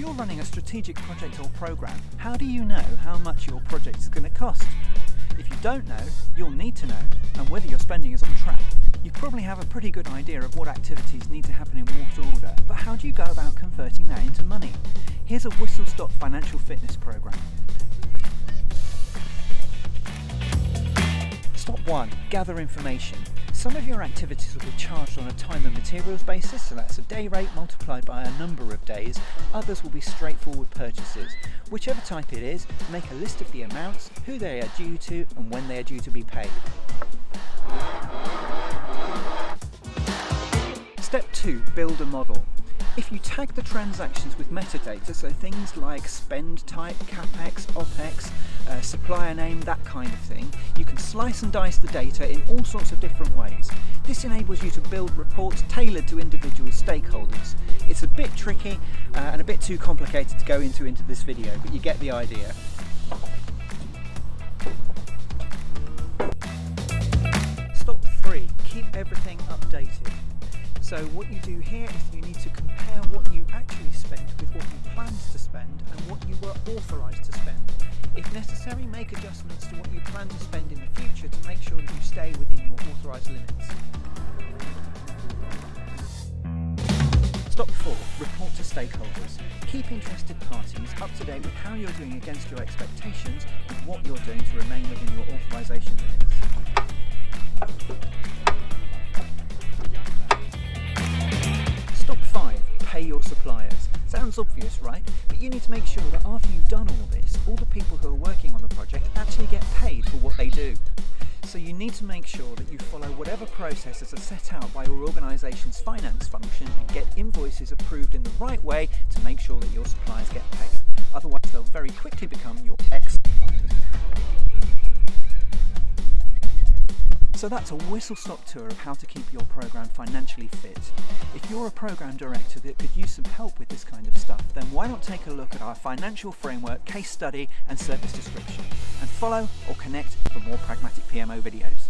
you're running a strategic project or program, how do you know how much your project is going to cost? If you don't know, you'll need to know, and whether your spending is on track. You probably have a pretty good idea of what activities need to happen in what order, but how do you go about converting that into money? Here's a whistle-stop financial fitness program. Stop 1. Gather information. Some of your activities will be charged on a time and materials basis, so that's a day rate multiplied by a number of days. Others will be straightforward purchases. Whichever type it is, make a list of the amounts, who they are due to and when they are due to be paid. Step 2. Build a model. If you tag the transactions with metadata, so things like spend type, capex, opex, uh, supplier name, that kind of thing, you can slice and dice the data in all sorts of different ways. This enables you to build reports tailored to individual stakeholders. It's a bit tricky uh, and a bit too complicated to go into into this video, but you get the idea. Stop 3. Keep everything updated. So what you do here is you need to compare what you actually spent with what you planned to spend and what you were authorised to spend. If necessary, make adjustments to what you plan to spend in the future to make sure that you stay within your authorised limits. Stop 4. Report to stakeholders. Keep interested parties up to date with how you're doing against your expectations and what you're doing to remain within suppliers. Sounds obvious, right? But you need to make sure that after you've done all this, all the people who are working on the project actually get paid for what they do. So you need to make sure that you follow whatever processes are set out by your organisation's finance function and get invoices approved in the right way to make sure that your suppliers get paid. Otherwise they'll very quickly become your ex-suppliers. So that's a whistle-stop tour of how to keep your program financially fit. If you're a program director that could use some help with this kind of stuff, then why not take a look at our financial framework, case study and service description, and follow or connect for more pragmatic PMO videos.